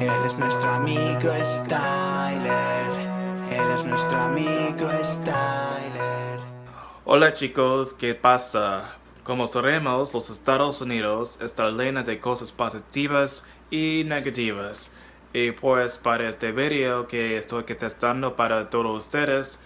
Él es nuestro amigo Styler. Él es nuestro amigo Styler. Hola chicos, ¿qué pasa? Como sabemos, los Estados Unidos está llena de cosas positivas y negativas. Y pues para este video que estoy testando para todos ustedes,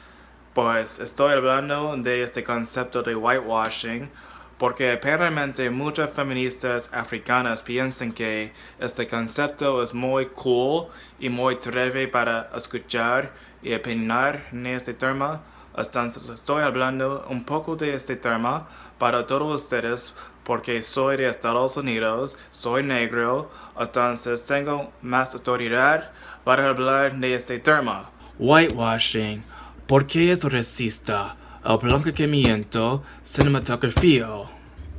pues estoy hablando de este concepto de whitewashing porque aparentemente muchas feministas africanas piensan que este concepto es muy cool y muy treve para escuchar y opinar en este tema. Entonces estoy hablando un poco de este tema para todos ustedes porque soy de Estados Unidos, soy negro, entonces tengo más autoridad para hablar de este tema. Whitewashing ¿Por qué es racista? El blanqueamiento cinematografía.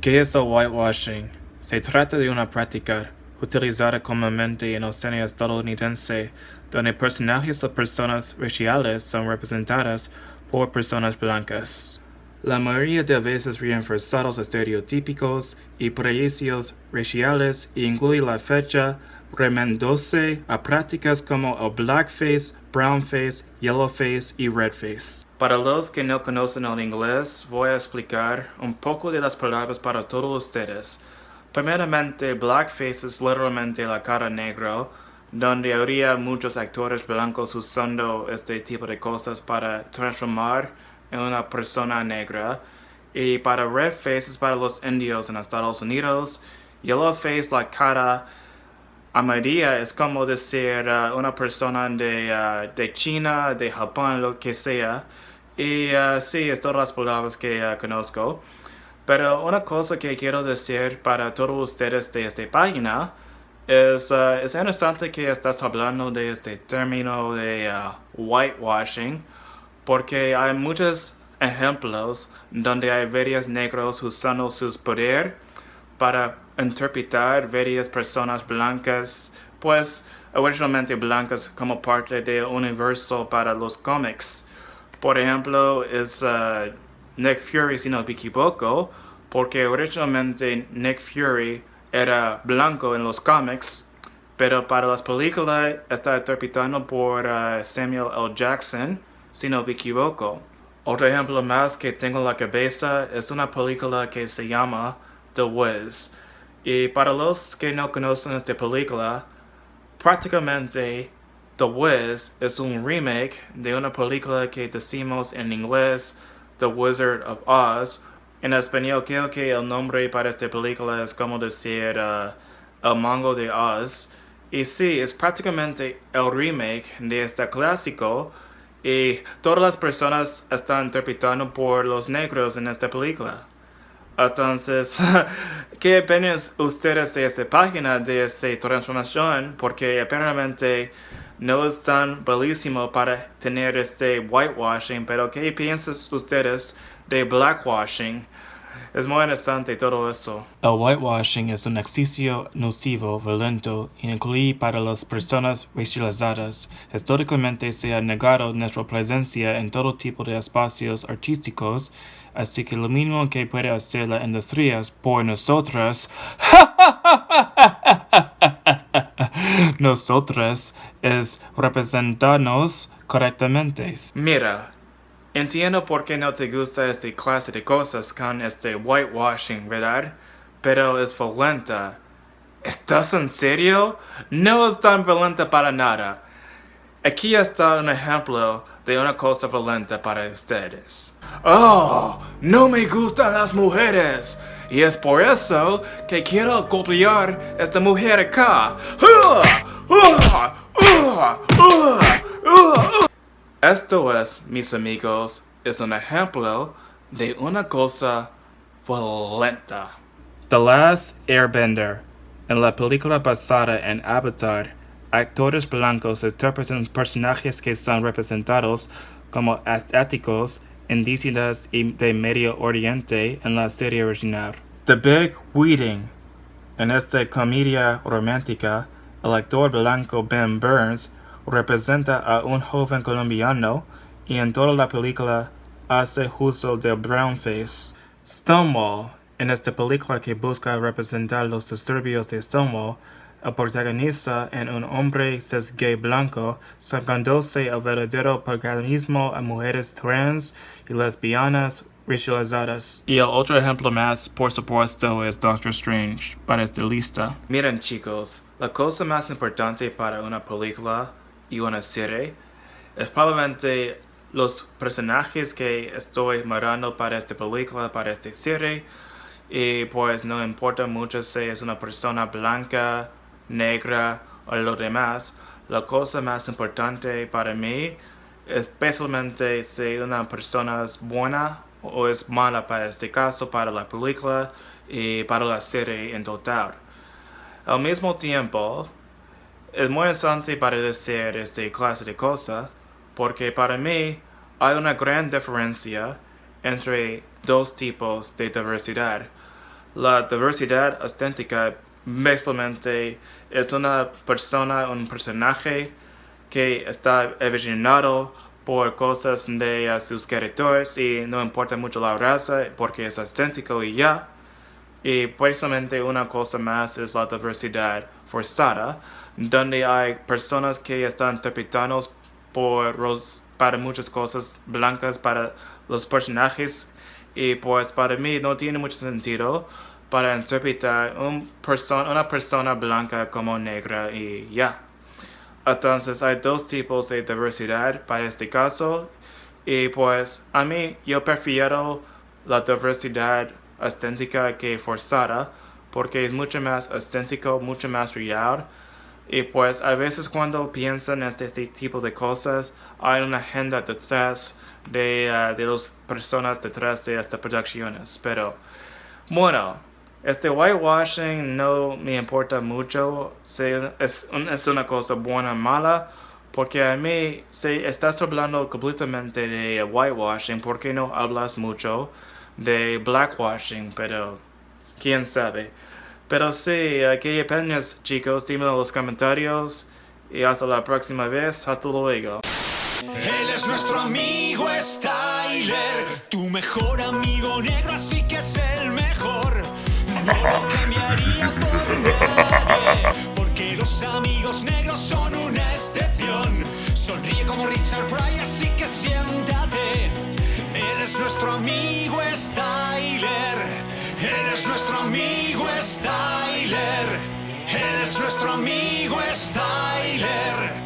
¿Qué es el whitewashing? Se trata de una práctica utilizada comúnmente en el cine estadounidense, donde personajes o personas raciales son representadas por personas blancas. La mayoría de veces reforzados estereotípicos y prejuicios raciales incluye la fecha remendándose a prácticas como el blackface, brownface, yellowface y redface. Para los que no conocen el inglés, voy a explicar un poco de las palabras para todos ustedes. Primeramente, blackface es literalmente la cara negra, donde habría muchos actores blancos usando este tipo de cosas para transformar una persona negra. Y para redface es para los indios en Estados Unidos. Yellowface, la cara Amarilla es como decir uh, una persona de, uh, de, China, de Japón, lo que sea. Y uh, sí, es todas las palabras que conozco. Pero una cosa que quiero decir para todos ustedes de esta página es, es interesante que estás hablando de este término de whitewashing porque hay muchos ejemplos donde hay varios negros usando sus poder para interpretar varias personas blancas, pues originalmente blancas como parte del universo para los cómics. Por ejemplo, es uh, Nick Fury, si no me equivoco, porque originalmente Nick Fury era blanco en los cómics, pero para las películas está interpretado por uh, Samuel L. Jackson, si no me equivoco. Otro ejemplo más que tengo en la cabeza es una película que se llama The Wiz. Y para los que no conocen esta película, prácticamente The Wiz es un remake de una película que decimos en inglés The Wizard of Oz. En español creo que el nombre para esta película es como decir uh, El Mango de Oz. Y sí, es prácticamente el remake de este clásico y todas las personas están interpretando por los negros en esta película. Entonces, ¿qué opinan ustedes de esta página, de esta transformación? Porque aparentemente no es tan bellísimo para tener este whitewashing, pero ¿qué piensan ustedes de blackwashing? Es muy interesante todo eso. El whitewashing es un ejercicio nocivo, violento, incluye para las personas racializadas. Históricamente se ha negado nuestra presencia en todo tipo de espacios artísticos, así que lo mínimo que puede hacer la industria por nosotras, nosotras, es representarnos correctamente. Mira, Entiendo por qué no te gusta esta clase de cosas con este whitewashing, ¿verdad? Pero es violenta. ¿Estás en serio? No es tan violenta para nada. Aquí está un ejemplo de una cosa violenta para ustedes. ¡Oh! ¡No me gustan las mujeres! Y es por eso que quiero golpear esta mujer acá. Esto es, mis amigos, es un ejemplo de una cosa violenta. The Last Airbender. En la película basada en Avatar, actores blancos interpretan personajes que son representados como asiáticos, indígenas y de Medio Oriente en la serie original. The Big Wedding. En esta comedia romántica, el actor blanco Ben Burns representa a un joven colombiano y en toda la película hace uso del brownface. Stonewall, en esta película que busca representar los disturbios de Stonewall, el protagonista en un hombre cis gay blanco, sacándose el verdadero protagonismo a mujeres trans y lesbianas racializadas. Y el otro ejemplo más, por supuesto, es Doctor Strange, para este lista. Miren chicos, la cosa más importante para una película y una serie. Es probablemente los personajes que estoy mirando para esta película, para esta serie, y pues no importa mucho si es una persona blanca, negra o lo demás, la cosa más importante para mí, especialmente si una persona es buena o es mala para este caso, para la película y para la serie en total. Al mismo tiempo, es muy interesante para decir esta clase de cosas, porque para mí hay una gran diferencia entre dos tipos de diversidad. La diversidad estética básicamente es una persona, un personaje que está evolucionado por cosas de sus creadores y no importa mucho la raza porque es estético y ya. Y precisamente una cosa más es la diversidad forzada, donde hay personas que están interpretando por los, para muchas cosas blancas para los personajes y pues para mí no tiene mucho sentido para interpretar un una persona blanca como negra y ya. Entonces hay dos tipos de diversidad para este caso y pues a mí yo prefiero la diversidad estética que forzada porque es mucho más estético, mucho más real. Y pues a veces cuando piensan en este, este tipo de cosas hay una agenda detrás de, uh, de las personas detrás de estas producciones. Pero bueno este whitewashing no me importa mucho. Si es, es una cosa buena o mala, porque a mí, si estás hablando completamente de whitewashing, ¿por qué no hablas mucho de blackwashing? Pero, quién sabe. Pero sí, ¿qué opinas chicos? Dímelo en los comentarios. Y hasta la próxima vez. Hasta luego. Nuestro amigo Styler. Él es nuestro amigo Styler. Él es nuestro amigo Styler.